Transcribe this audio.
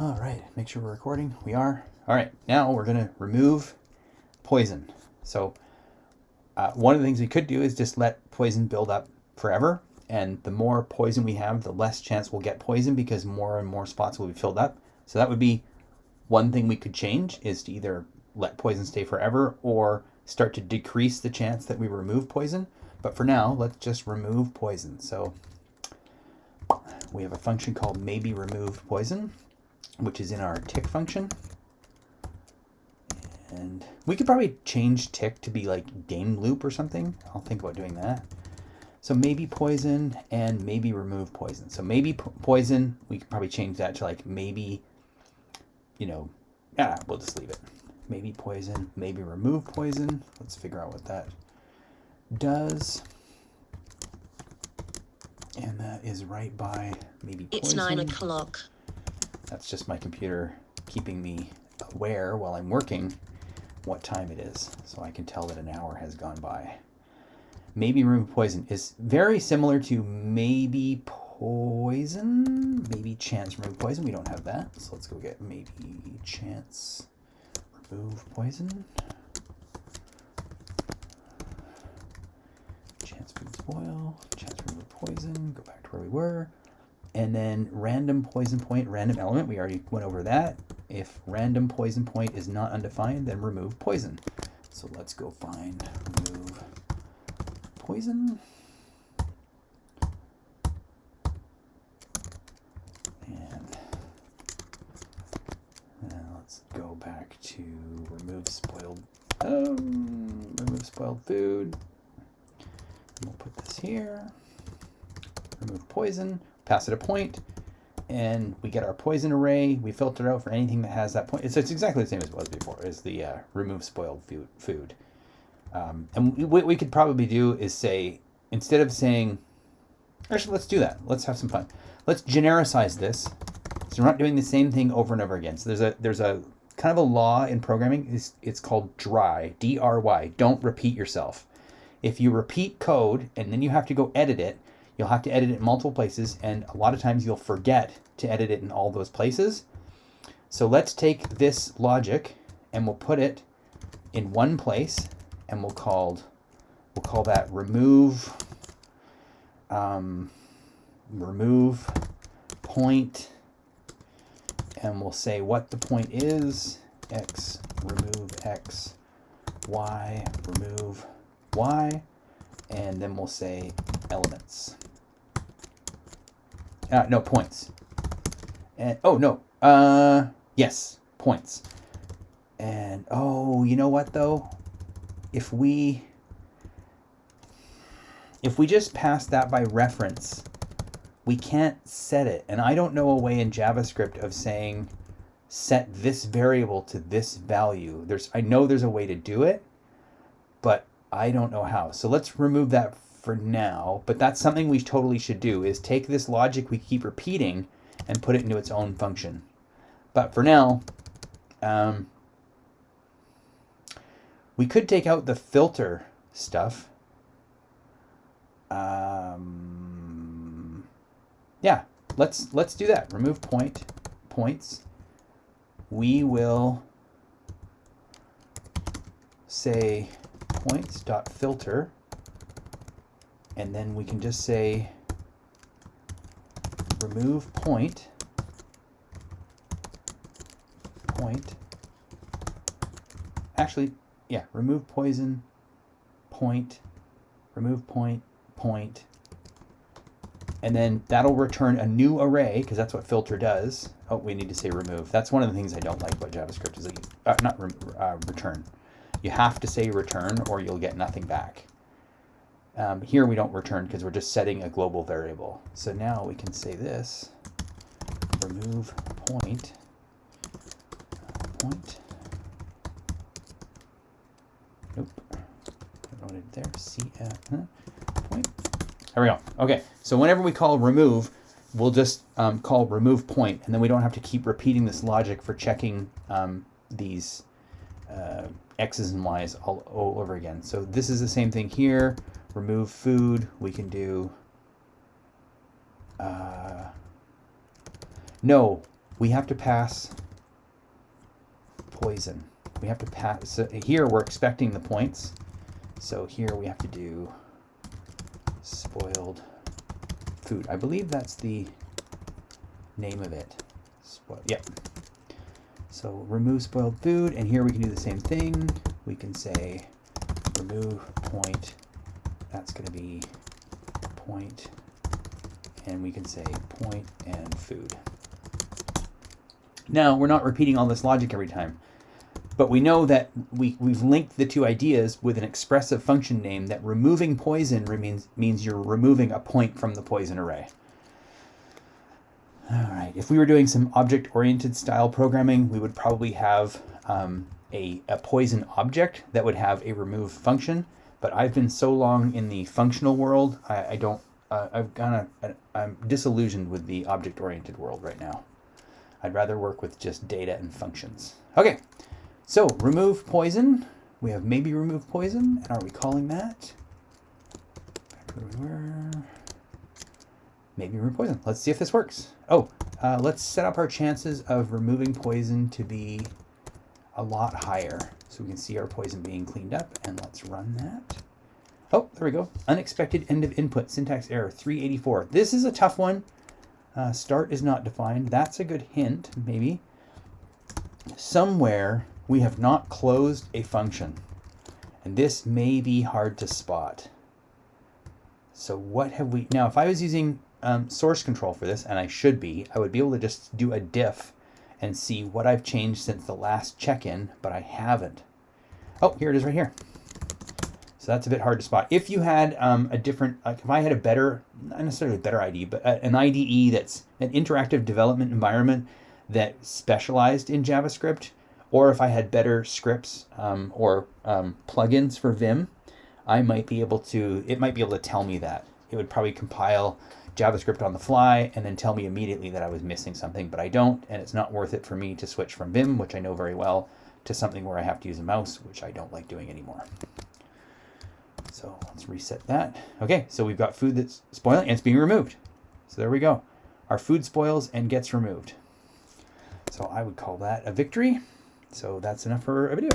All right, make sure we're recording. We are. All right, now we're going to remove poison. So uh, one of the things we could do is just let poison build up forever. And the more poison we have, the less chance we'll get poison because more and more spots will be filled up. So that would be one thing we could change is to either let poison stay forever or start to decrease the chance that we remove poison. But for now, let's just remove poison. So we have a function called maybe remove poison which is in our tick function. And we could probably change tick to be like game loop or something. I'll think about doing that. So maybe poison and maybe remove poison. So maybe poison, we could probably change that to like maybe, you know, yeah, we'll just leave it. Maybe poison, maybe remove poison. Let's figure out what that does. And that is right by maybe poison. It's nine o'clock. That's just my computer keeping me aware while I'm working what time it is, so I can tell that an hour has gone by. Maybe remove poison is very similar to maybe poison, maybe chance remove poison. We don't have that, so let's go get maybe chance remove poison. Chance food spoil, chance remove poison, go back to where we were. And then random poison point, random element, we already went over that. If random poison point is not undefined, then remove poison. So let's go find remove poison. And let's go back to remove spoiled, um, remove spoiled food. We'll put this here. Remove poison pass it a point, and we get our poison array. We filter out for anything that has that point. It's, it's exactly the same as it was before, as the uh, remove spoiled food. Um, and what we could probably do is say, instead of saying, actually, let's do that. Let's have some fun. Let's genericize this. So we're not doing the same thing over and over again. So there's a there's a kind of a law in programming. It's, it's called DRY, D-R-Y. Don't repeat yourself. If you repeat code and then you have to go edit it, You'll have to edit it in multiple places, and a lot of times you'll forget to edit it in all those places. So let's take this logic and we'll put it in one place, and we'll call we'll call that remove um, remove point, and we'll say what the point is x remove x y remove y and then we'll say elements uh, no, points. And, oh, no. Uh, yes, points. And, oh, you know what, though? If we... If we just pass that by reference, we can't set it. And I don't know a way in JavaScript of saying set this variable to this value. There's I know there's a way to do it, but I don't know how. So let's remove that for now, but that's something we totally should do is take this logic we keep repeating and put it into its own function. But for now, um, we could take out the filter stuff. Um, yeah, let's let's do that. Remove point points. We will say points dot filter and then we can just say remove point point. Actually yeah remove poison point remove point point. And then that'll return a new array because that's what filter does. Oh we need to say remove. That's one of the things I don't like about JavaScript is that you, uh, not re uh, return. You have to say return or you'll get nothing back um, here we don't return because we're just setting a global variable. So now we can say this, remove point, point, nope, I wrote it there, cf, huh, point. There we go. Okay, so whenever we call remove, we'll just um, call remove point, and then we don't have to keep repeating this logic for checking um, these uh, x's and y's all, all over again. So this is the same thing here remove food, we can do, uh, no, we have to pass poison. We have to pass, so here we're expecting the points. So here we have to do spoiled food. I believe that's the name of it. Yep. So remove spoiled food, and here we can do the same thing. We can say remove point, that's gonna be point, and we can say point and food. Now, we're not repeating all this logic every time, but we know that we, we've linked the two ideas with an expressive function name that removing poison means, means you're removing a point from the poison array. All right, if we were doing some object-oriented style programming, we would probably have um, a, a poison object that would have a remove function, but I've been so long in the functional world, I, I don't, uh, I've kind of, I'm disillusioned with the object-oriented world right now. I'd rather work with just data and functions. Okay, so remove poison. We have maybe remove poison, and are we calling that? Back where we were. Maybe remove poison. Let's see if this works. Oh, uh, let's set up our chances of removing poison to be a lot higher. So we can see our poison being cleaned up, and let's run that. Oh, there we go. Unexpected end of input, syntax error, 384. This is a tough one. Uh, start is not defined. That's a good hint, maybe. Somewhere we have not closed a function. And this may be hard to spot. So what have we... Now, if I was using um, source control for this, and I should be, I would be able to just do a diff and see what I've changed since the last check-in, but I haven't. Oh, here it is right here. So that's a bit hard to spot. If you had um, a different, like if I had a better, not necessarily a better IDE, but an IDE that's an interactive development environment that specialized in JavaScript, or if I had better scripts um, or um, plugins for Vim, I might be able to, it might be able to tell me that. It would probably compile JavaScript on the fly and then tell me immediately that I was missing something, but I don't, and it's not worth it for me to switch from Vim, which I know very well, to something where I have to use a mouse, which I don't like doing anymore. So let's reset that. Okay, so we've got food that's spoiling and it's being removed. So there we go. Our food spoils and gets removed. So I would call that a victory. So that's enough for a video.